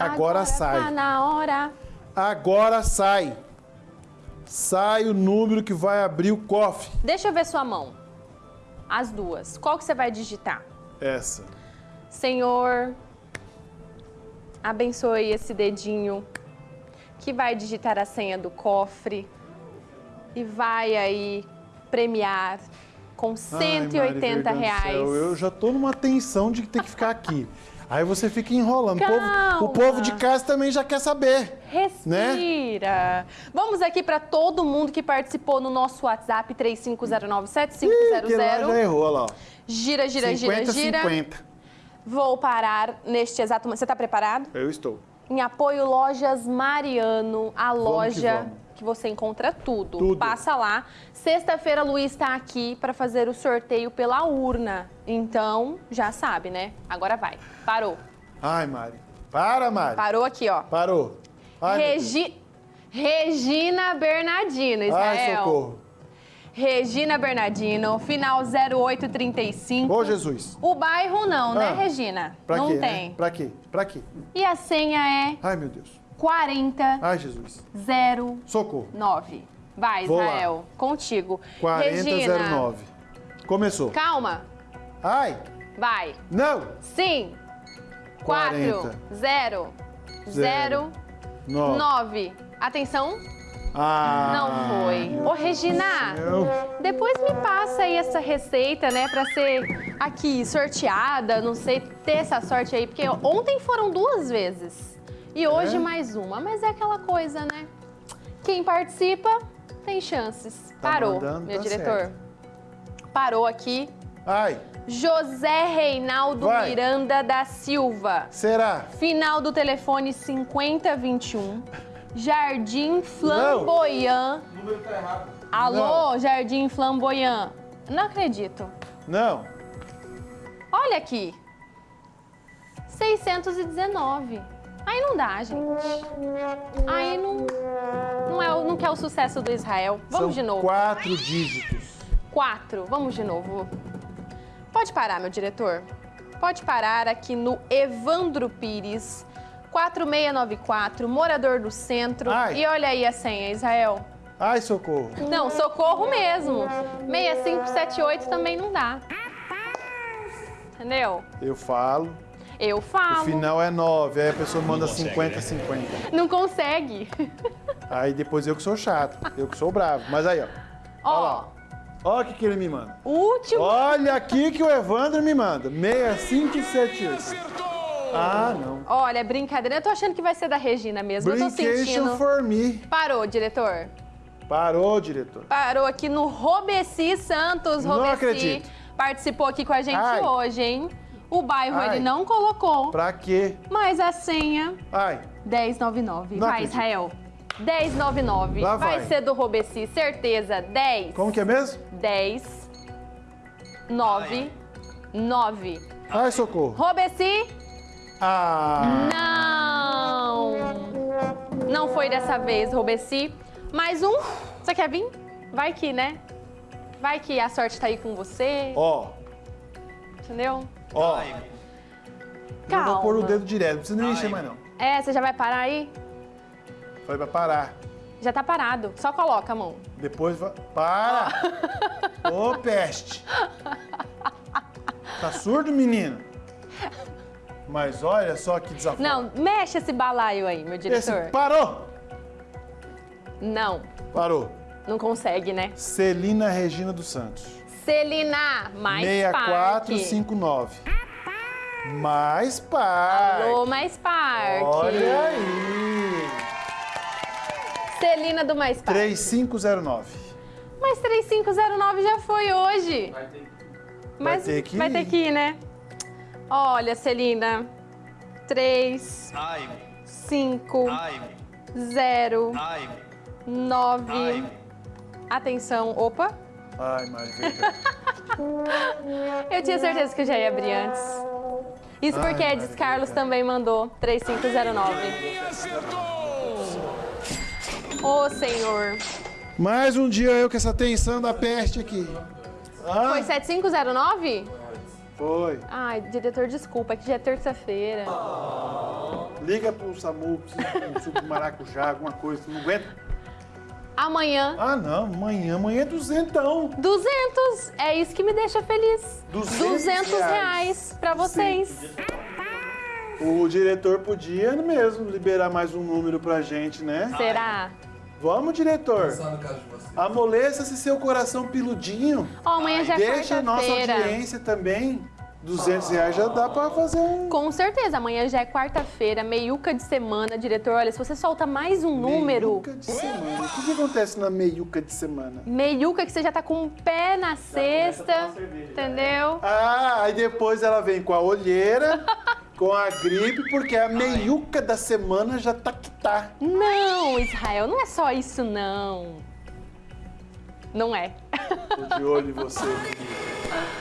Agora, sai. Tá na hora. Agora sai. Sai o número que vai abrir o cofre. Deixa eu ver sua mão. As duas. Qual que você vai digitar? Essa. Senhor, abençoe esse dedinho que vai digitar a senha do cofre e vai aí premiar com 180 Ai, Mari, reais. céu, eu já tô numa tensão de ter que ficar aqui. Aí você fica enrolando. O povo, o povo de casa também já quer saber. Respira. Vamos aqui para todo mundo que participou no nosso WhatsApp Ih, que lá 3509-7500. já errou, lá. ó. Gira, gira, 50, gira, gira. 50. Vou parar neste exato momento. Você está preparado? Eu estou. Em apoio Lojas Mariano, a loja vamos. Que você encontra tudo. Tudo. Passa lá. Sexta-feira, Luiz está aqui para fazer o sorteio pela urna. Então, já sabe, né? Agora vai. Parou. Ai, Mari. Para, Mari. Parou aqui, ó. Parou. Ai. Regi... Regina Bernardino, Ai, Israel. socorro. Regina Bernardino, final 0835. Ô, Jesus. O bairro não, né, Ah, Regina? Pra não quê? né? tem. Pra quê? Pra quê? E a senha é Ai, meu Deus. 40 Ai, Jesus. 09. Socorro. Vai, Vou lá. Israel, contigo. Regina, 4009. Começou. calma. Ai, Vai. não. Sim. 4, 40. 0, 0, Zero. 9. 9. Atenção. Ah. Não foi. Ô, Regina, depois me passa aí essa receita, né, pra ser aqui sorteada, não sei, ter essa sorte aí, porque ontem foram duas vezes e hoje É? mais uma, mas é aquela coisa, né? Quem participa tem chances. Tá Parou, mandando, meu tá diretor. Parou aqui. Ai, José Reinaldo Vai. Miranda da Silva. será? Final do telefone 5021. Jardim Flamboyant. O número tá errado. Alô, Jardim Flamboyant. Não acredito. Não. Olha aqui. 619. Aí não dá, gente. Aí não, não, é, o- não quer o sucesso do Israel. Vamos São de novo. quatro dígitos. Quatro. Vamos de novo. Pode parar, meu diretor. Pode parar aqui no Evandro Pires, 4694, morador do centro. Ai. E olha aí a senha, Israel. Ai, socorro. Não, socorro mesmo. 6578 também não dá. Entendeu? Eu falo. Eu O falo. final é 9. Aí a pessoa manda 50, 50. Não consegue. Aí depois eu que sou chato. Eu que sou bravo. Mas aí, ó. Olha lá. Ó, Olha o que, que ele me manda. último. Olha aqui que o Evandro me manda. 6578. Ah, não. Olha, brincadeira. Eu tô achando que vai ser da Regina mesmo. Eu tô Brincation sentindo. for me. Parou, diretor. Parou, diretor. Parou aqui no Robeci Santos. Não Robeci acredito. participou aqui com a gente Ai. hoje, hein? O bairro Ai. ele não colocou, Pra quê? mas a senha Ai, 1099. Não vai, acredito. Israel. 1099. Lá vai vai. ser do Robeci, certeza. 10. como que é mesmo? 10 9 9. Ai, socorro. Robeci? Ah, Não! Não foi dessa vez, Robeci. Mais um. Você quer vir? Vai que, né? Vai que a sorte tá aí com você, ó, entendeu? Ó. Eu vou pôr o dedo direto, não precisa nem encher mais não. É, você já vai parar aí? Foi pra parar. Já tá parado. Só coloca a mão. Depois vai... Para! Ô, peste! Tá surdo, menino? Mas olha só que desafio. Não, mexe esse balaio aí, meu Esse... diretor. Parou! Não, Parou. não consegue, né? Celina Regina dos Santos. Celina, mais Parque. 6459. Mais Parque. Alô, mais Parque. Olha aí. Celina do Mais Parque. 3509. Mas 3509 já foi hoje. Vai ter. Mas ter que vai ter que ir, né? Olha, Celina. 3, Ai, 5, ai, 0, ai, 9. ai. Atenção. Opa. Ai, verdade. Eu tinha certeza que eu já ia abrir antes. Isso Ai, porque Edis Carlos também mandou 3509. Ô, Senhor. Mais um dia eu com essa tensão da peste aqui. Ah, Foi 7509? foi. Ai, diretor, desculpa, é que já é terça-feira. Liga pro SAMU, precisa de um suco de maracujá, alguma coisa, não aguenta? Amanhã, Ah, não, amanhã, amanhã é duzentão. 200. É isso que me deixa feliz. 200 reais reais pra vocês. O diretor podia mesmo liberar mais um número pra gente, né? Será? Vamos, diretor. Pensar no caso de vocês. Amoleça-se seu coração peludinho. Ó, amanhã já é Deixa a nossa audiência também. 200 reais já dá pra fazer um... Com certeza, amanhã já é quarta-feira, meiuca de semana. Diretor, olha, se você solta mais um número, Meiuca de semana. O que, que acontece na meiuca de semana? meiuca que você já tá com o pé na cesta, entendeu? Ah, aí depois ela vem com a olheira, com a gripe, porque a meiuca da semana já tá que tá. Não, Israel, não é só isso, não. Não é. Tô de olho em você, menino.